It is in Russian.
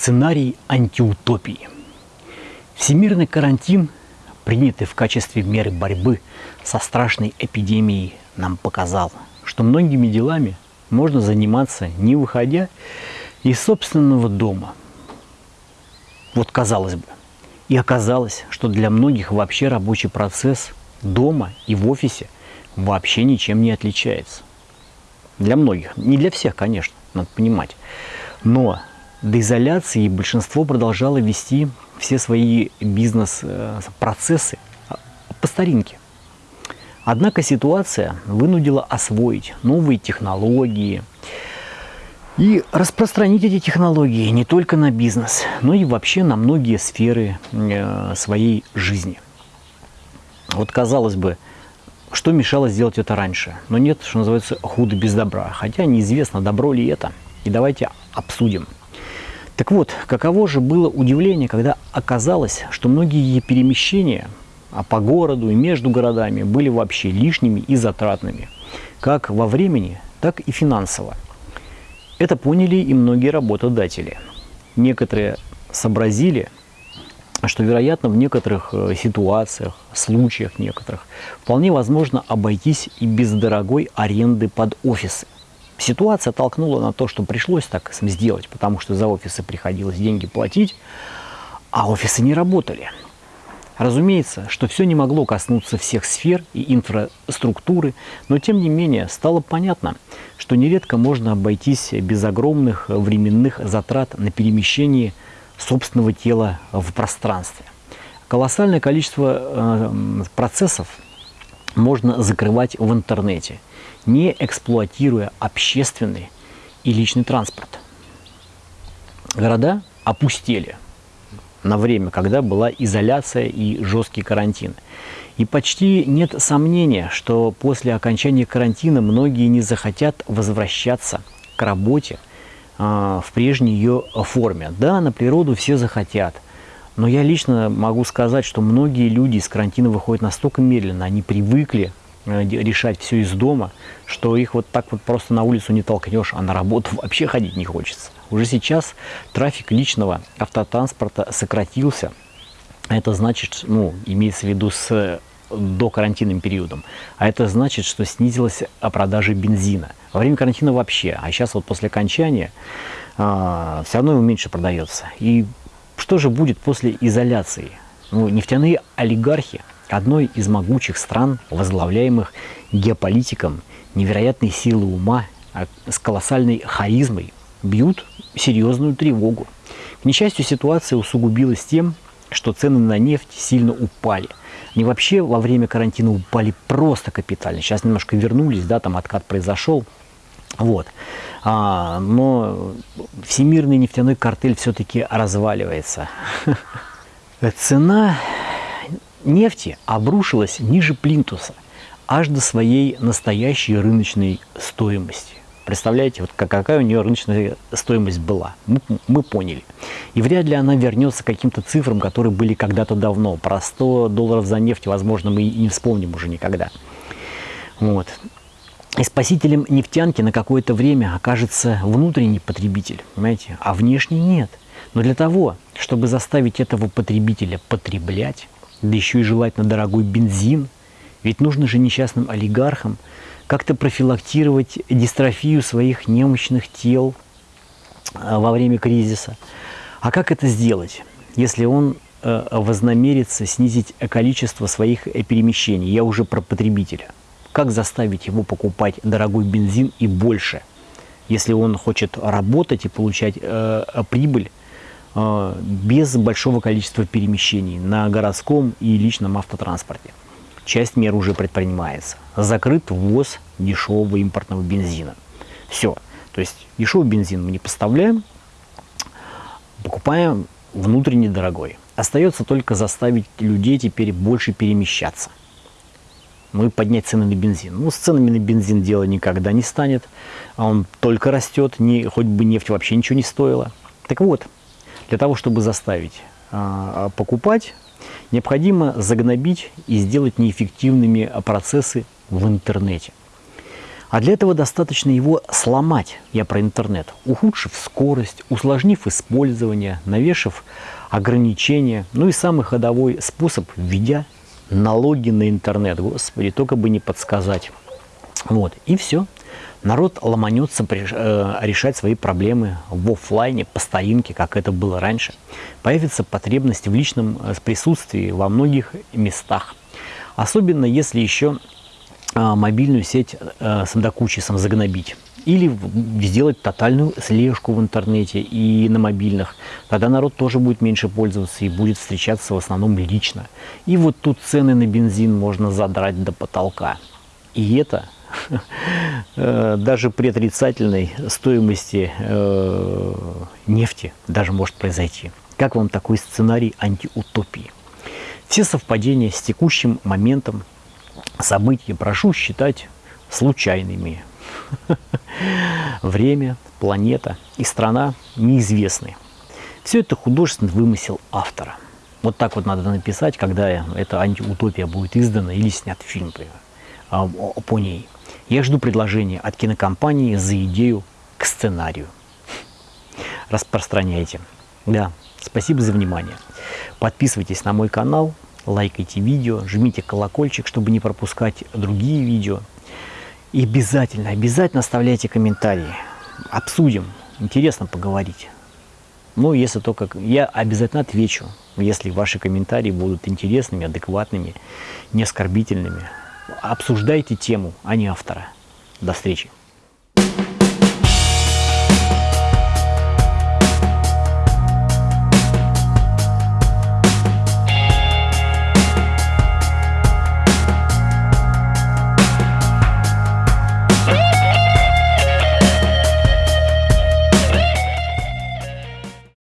Сценарий антиутопии. Всемирный карантин, принятый в качестве меры борьбы со страшной эпидемией, нам показал, что многими делами можно заниматься, не выходя из собственного дома. Вот казалось бы. И оказалось, что для многих вообще рабочий процесс дома и в офисе вообще ничем не отличается. Для многих. Не для всех, конечно, надо понимать. Но до изоляции большинство продолжало вести все свои бизнес-процессы а, по старинке. Однако ситуация вынудила освоить новые технологии и распространить эти технологии не только на бизнес, но и вообще на многие сферы э, своей жизни. Вот казалось бы, что мешало сделать это раньше? Но нет, что называется, худо без добра. Хотя неизвестно, добро ли это. И давайте обсудим – так вот, каково же было удивление, когда оказалось, что многие перемещения а по городу и между городами были вообще лишними и затратными, как во времени, так и финансово. Это поняли и многие работодатели. Некоторые сообразили, что, вероятно, в некоторых э, ситуациях, случаях некоторых, вполне возможно обойтись и без дорогой аренды под офисы – Ситуация толкнула на то, что пришлось так сделать, потому что за офисы приходилось деньги платить, а офисы не работали. Разумеется, что все не могло коснуться всех сфер и инфраструктуры, но тем не менее стало понятно, что нередко можно обойтись без огромных временных затрат на перемещение собственного тела в пространстве. Колоссальное количество э, процессов можно закрывать в интернете – не эксплуатируя общественный и личный транспорт. Города опустели на время, когда была изоляция и жесткий карантин. И почти нет сомнения, что после окончания карантина многие не захотят возвращаться к работе э, в прежней ее форме. Да, на природу все захотят, но я лично могу сказать, что многие люди из карантина выходят настолько медленно, они привыкли Э, решать все из дома, что их вот так вот просто на улицу не толкнешь, а на работу вообще ходить не хочется. Уже сейчас трафик личного автотранспорта сократился. Это значит, ну, имеется в виду с до карантинным периодом. А это значит, что снизилась продажа бензина. Во время карантина вообще, а сейчас вот после окончания а, все равно его меньше продается. И что же будет после изоляции? Ну, нефтяные олигархи одной из могучих стран, возглавляемых геополитиком невероятной силы ума, а с колоссальной харизмой, бьют серьезную тревогу. К несчастью, ситуация усугубилась тем, что цены на нефть сильно упали. Они вообще во время карантина упали просто капитально. Сейчас немножко вернулись, да, там откат произошел. Вот. А, но всемирный нефтяной картель все-таки разваливается. Цена нефти обрушилась ниже плинтуса, аж до своей настоящей рыночной стоимости. Представляете, вот какая у нее рыночная стоимость была. Мы, мы поняли. И вряд ли она вернется к каким-то цифрам, которые были когда-то давно. Про 100 долларов за нефть, возможно, мы и не вспомним уже никогда. Вот. И спасителем нефтянки на какое-то время окажется внутренний потребитель, понимаете, а внешний нет. Но для того, чтобы заставить этого потребителя потреблять, да еще и желательно дорогой бензин. Ведь нужно же несчастным олигархам как-то профилактировать дистрофию своих немощных тел а, во время кризиса. А как это сделать, если он э, вознамерится снизить количество своих перемещений? Я уже про потребителя. Как заставить его покупать дорогой бензин и больше, если он хочет работать и получать э, прибыль Э, без большого количества перемещений на городском и личном автотранспорте. Часть мер уже предпринимается. Закрыт ввоз дешевого импортного бензина. Все. То есть дешевый бензин мы не поставляем, покупаем внутренне дорогой. Остается только заставить людей теперь больше перемещаться. И поднять цены на бензин. Ну, с ценами на бензин дело никогда не станет. А он только растет, не, хоть бы нефть вообще ничего не стоила. Так вот, для того, чтобы заставить а, а, покупать, необходимо загнобить и сделать неэффективными процессы в интернете. А для этого достаточно его сломать, я про интернет, ухудшив скорость, усложнив использование, навешав ограничения, ну и самый ходовой способ, введя налоги на интернет. Господи, только бы не подсказать. Вот, и все. Народ ломанется э, решать свои проблемы в офлайне, по старинке, как это было раньше. Появится потребность в личном э, присутствии во многих местах. Особенно если еще а, мобильную сеть э, с докучисом загнобить. Или сделать тотальную слежку в интернете и на мобильных. Тогда народ тоже будет меньше пользоваться и будет встречаться в основном лично. И вот тут цены на бензин можно задрать до потолка. И это э, даже при отрицательной стоимости э, нефти даже может произойти. Как вам такой сценарий антиутопии? Все совпадения с текущим моментом события прошу считать случайными. Время, планета и страна неизвестны. Все это художественный вымысел автора. Вот так вот надо написать, когда эта антиутопия будет издана или снят фильм а, по ней. Я жду предложения от кинокомпании за идею к сценарию. Распространяйте. Да, спасибо за внимание. Подписывайтесь на мой канал, лайкайте видео, жмите колокольчик, чтобы не пропускать другие видео. И обязательно, обязательно оставляйте комментарии. Обсудим. Интересно поговорить. Ну, если только... Я обязательно отвечу, если ваши комментарии будут интересными, адекватными, не оскорбительными. Обсуждайте тему, а не автора. До встречи.